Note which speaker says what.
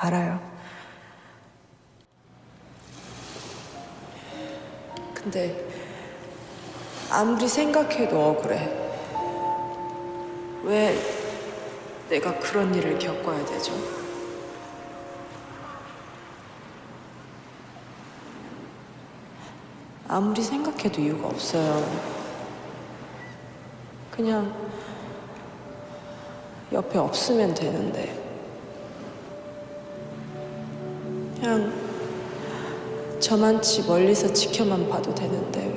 Speaker 1: 알아요. 근데 아무리 생각해도 억울해. 왜 내가 그런 일을 겪어야 되죠? 아무리 생각해도 이유가 없어요. 그냥 옆에 없으면 되는데. 그냥 저만치 멀리서 지켜만 봐도 되는데 왜.